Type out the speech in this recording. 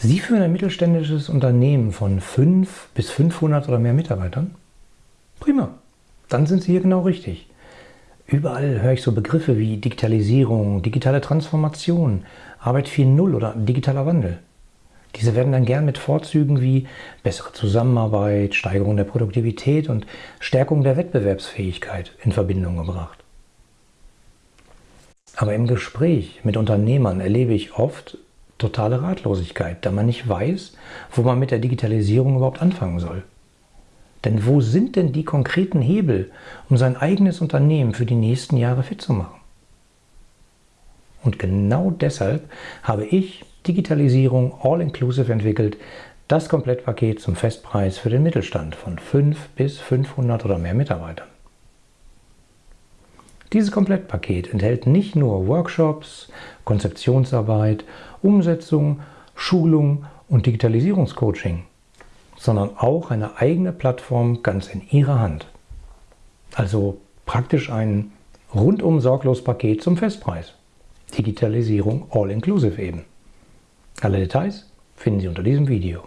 Sie führen ein mittelständisches Unternehmen von 5 bis 500 oder mehr Mitarbeitern? Prima, dann sind Sie hier genau richtig. Überall höre ich so Begriffe wie Digitalisierung, digitale Transformation, Arbeit 4.0 oder digitaler Wandel. Diese werden dann gern mit Vorzügen wie bessere Zusammenarbeit, Steigerung der Produktivität und Stärkung der Wettbewerbsfähigkeit in Verbindung gebracht. Aber im Gespräch mit Unternehmern erlebe ich oft totale Ratlosigkeit, da man nicht weiß, wo man mit der Digitalisierung überhaupt anfangen soll. Denn wo sind denn die konkreten Hebel, um sein eigenes Unternehmen für die nächsten Jahre fit zu machen? Und genau deshalb habe ich Digitalisierung All-Inclusive entwickelt, das Komplettpaket zum Festpreis für den Mittelstand von 5 bis 500 oder mehr Mitarbeitern. Dieses Komplettpaket enthält nicht nur Workshops, Konzeptionsarbeit, Umsetzung, Schulung und Digitalisierungscoaching, sondern auch eine eigene Plattform ganz in Ihrer Hand. Also praktisch ein rundum sorglos Paket zum Festpreis. Digitalisierung All-Inclusive eben. Alle Details finden Sie unter diesem Video.